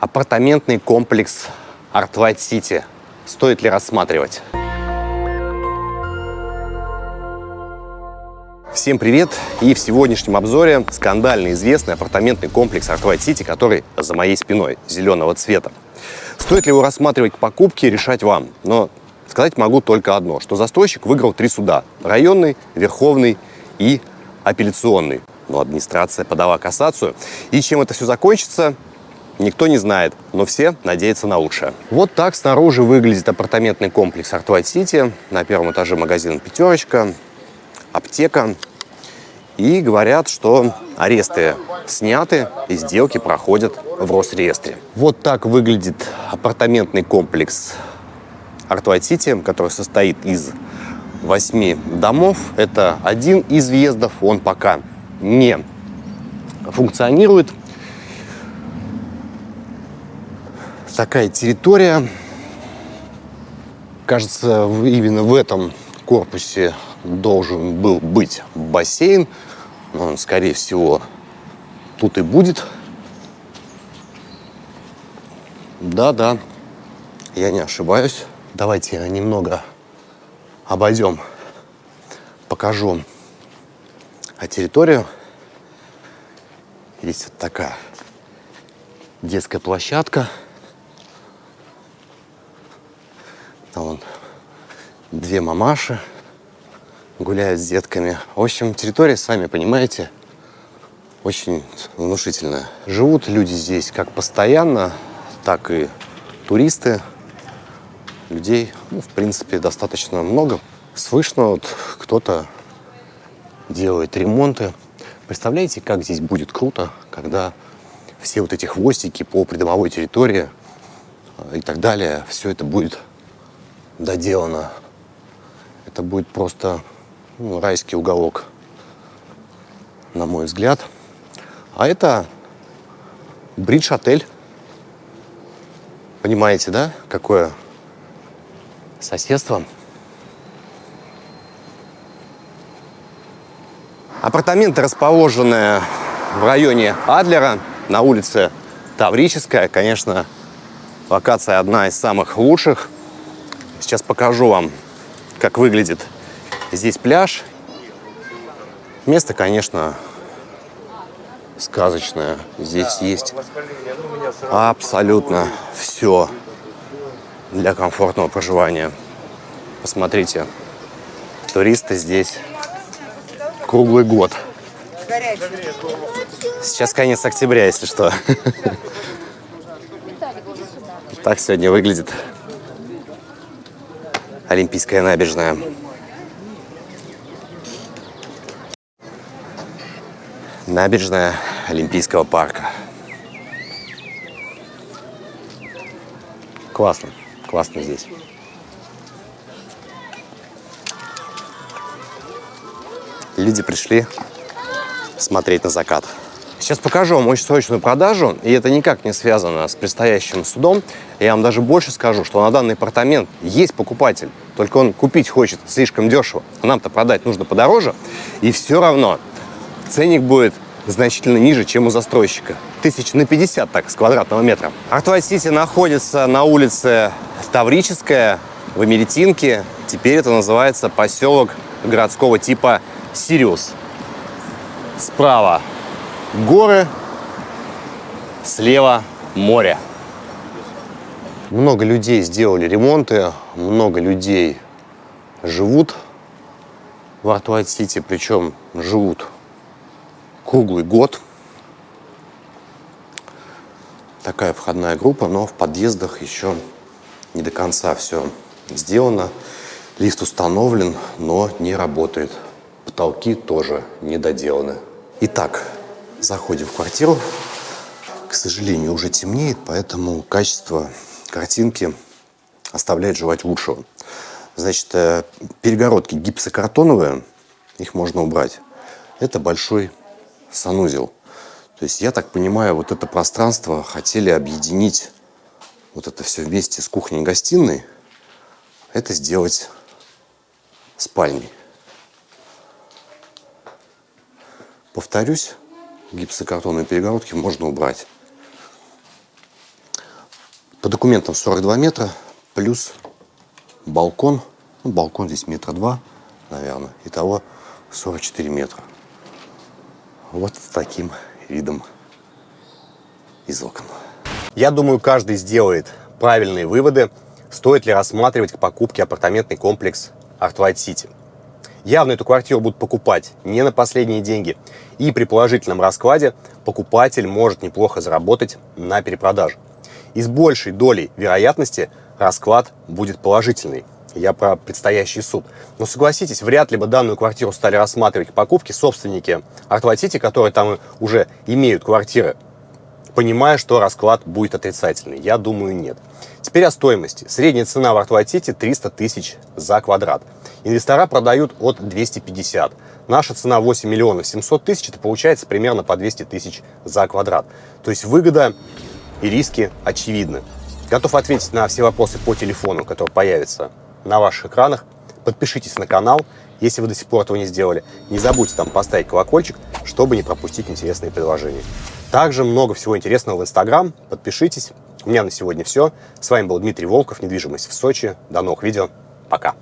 Апартаментный комплекс Artlight City. Стоит ли рассматривать? Всем привет! И в сегодняшнем обзоре скандально известный апартаментный комплекс Artlight City, который за моей спиной, зеленого цвета. Стоит ли его рассматривать к покупке, решать вам. Но сказать могу только одно, что застройщик выиграл три суда. Районный, Верховный и апелляционный. Но администрация подала кассацию. И чем это все закончится, никто не знает, но все надеются на лучшее. Вот так снаружи выглядит апартаментный комплекс Артвайт Сити. На первом этаже магазин «Пятерочка», аптека. И говорят, что аресты сняты и сделки проходят в Росреестре. Вот так выглядит апартаментный комплекс Артвайт Сити, который состоит из восьми домов. Это один из въездов, он пока не функционирует. Такая территория. Кажется, именно в этом корпусе должен был быть бассейн. Но он, скорее всего, тут и будет. Да-да, я не ошибаюсь. Давайте немного обойдем, покажу а территорию. Здесь вот такая детская площадка. Там вон две мамаши гуляют с детками. В общем, территория, сами понимаете, очень внушительная. Живут люди здесь как постоянно, так и туристы людей, ну, в принципе, достаточно много. Слышно, вот кто-то делает ремонты. Представляете, как здесь будет круто, когда все вот эти хвостики по придомовой территории э, и так далее, все это будет доделано. Это будет просто ну, райский уголок, на мой взгляд. А это бридж-отель. Понимаете, да, какое соседством. Апартаменты расположены в районе Адлера, на улице Таврическая. Конечно, локация одна из самых лучших. Сейчас покажу вам, как выглядит здесь пляж. Место, конечно, сказочное. Здесь есть абсолютно все для комфортного проживания. Посмотрите, туристы здесь круглый год. Сейчас конец октября, если что. Так сегодня выглядит Олимпийская набережная. Набережная Олимпийского парка. Классно. Классно здесь. Люди пришли смотреть на закат. Сейчас покажу вам очень срочную продажу, и это никак не связано с предстоящим судом. Я вам даже больше скажу, что на данный апартамент есть покупатель, только он купить хочет слишком дешево, а нам-то продать нужно подороже, и все равно ценник будет значительно ниже, чем у застройщика. Тысяч на 50 так, с квадратного метра. Артвайт Сити находится на улице Таврическая, в Эмеретинке. Теперь это называется поселок городского типа Сириус. Справа горы, слева море. Много людей сделали ремонты, много людей живут в Артуайт-Сити, причем живут круглый год. Такая входная группа, но в подъездах еще не до конца все сделано. Лифт установлен, но не работает. Потолки тоже не доделаны. Итак, заходим в квартиру. К сожалению, уже темнеет, поэтому качество картинки оставляет желать лучшего. Значит, э, перегородки гипсокартоновые, их можно убрать. Это большой санузел. То есть, я так понимаю, вот это пространство хотели объединить вот это все вместе с кухней и гостиной, это сделать спальней. Повторюсь, гипсокартонные перегородки можно убрать. По документам 42 метра плюс балкон. Ну, балкон здесь метра два, наверное. Итого 44 метра. Вот с таким видом из окон. Я думаю, каждый сделает правильные выводы, стоит ли рассматривать к покупке апартаментный комплекс Art White City. Явно эту квартиру будут покупать не на последние деньги. И при положительном раскладе покупатель может неплохо заработать на перепродаже. И с большей долей вероятности расклад будет положительный. Я про предстоящий суд. Но согласитесь, вряд ли бы данную квартиру стали рассматривать к покупке собственники Артватити, которые там уже имеют квартиры, понимая, что расклад будет отрицательный. Я думаю, нет. Теперь о стоимости. Средняя цена в Артватите 300 тысяч за квадрат. Инвестора продают от 250. Наша цена 8 миллионов 700 тысяч, это получается примерно по 200 тысяч за квадрат. То есть выгода и риски очевидны. Готов ответить на все вопросы по телефону, который появится на ваших экранах. Подпишитесь на канал, если вы до сих пор этого не сделали. Не забудьте там поставить колокольчик, чтобы не пропустить интересные предложения. Также много всего интересного в Инстаграм. Подпишитесь. У меня на сегодня все. С вами был Дмитрий Волков, недвижимость в Сочи. До новых видео. Пока.